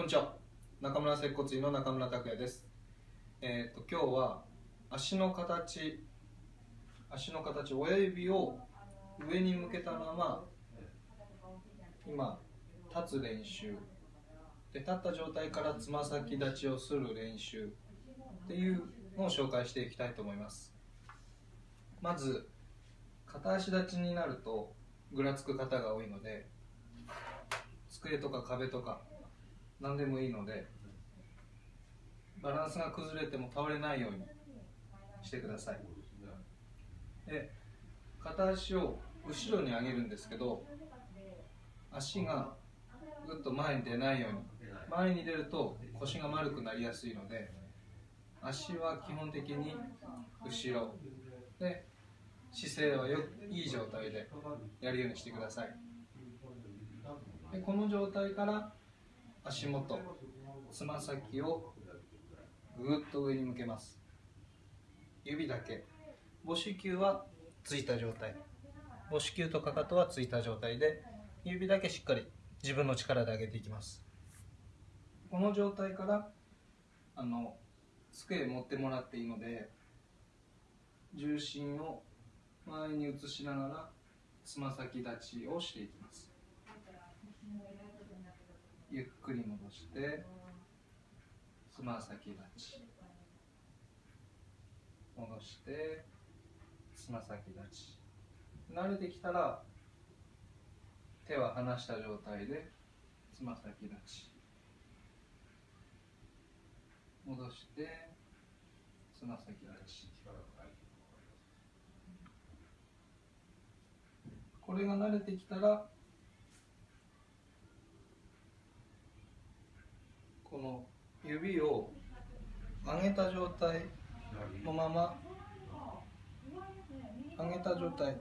こんにちは。中村接骨院の中村拓也です。えっ、と今日は足の形足の形親指を上に向けたまま今立つ練習。で立った状態からつま先立ちをする練習。っていうのを紹介していきたいと思います。まず片足立ちになるとぐらつく方が多いので机とか壁とか何でもいいのでバランスが崩れても倒れないようにしてください。で片足を後ろに上げるんですけど足がぐっと前に出ないように。前に出ると腰が丸くなりやすいので足は基本的に後ろ。で姿勢はよいい状態でやるようにしてください。でこの状態から足元つま先をぐっと上に向けます。指だけ。母子球はついた状態。母子球とかかとはついた状態で指だけしっかり自分の力で上げていきます。この状態からあの机持ってもらっていいので重心を前に移しながらつま先立ちをしていきます。ゆっくり戻してつま先立ち。戻してつま先立ち。慣れてきたら手は離した状態でつま先立ち。戻してつま先立ち。これが慣れてきたらこの指を上げた状態のまま上げた状態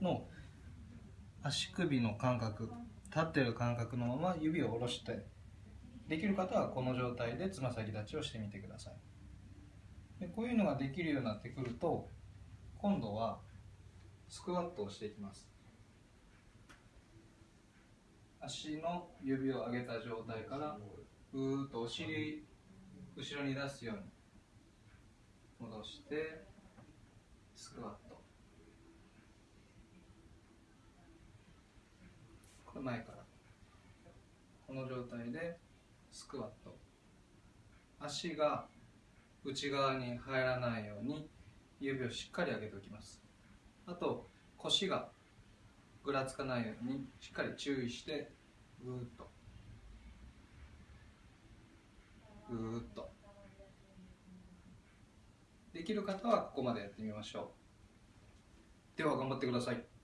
の足首の感覚立ってる感覚のまま指を下ろしてできる方はこの状態でつま先立ちをしてみてください。でこういうのができるようになってくると今度はスクワットをしていきます。足の指を上げた状態からぐーっとお尻後ろに出すように戻してスクワット。これ前から。この状態でスクワット。足が内側に入らないように指をしっかり上げておきます。あと腰がぐらつかないようにしっかり注意してぐーっとぐーっとできる方はここまでやってみましょう。では頑張ってください。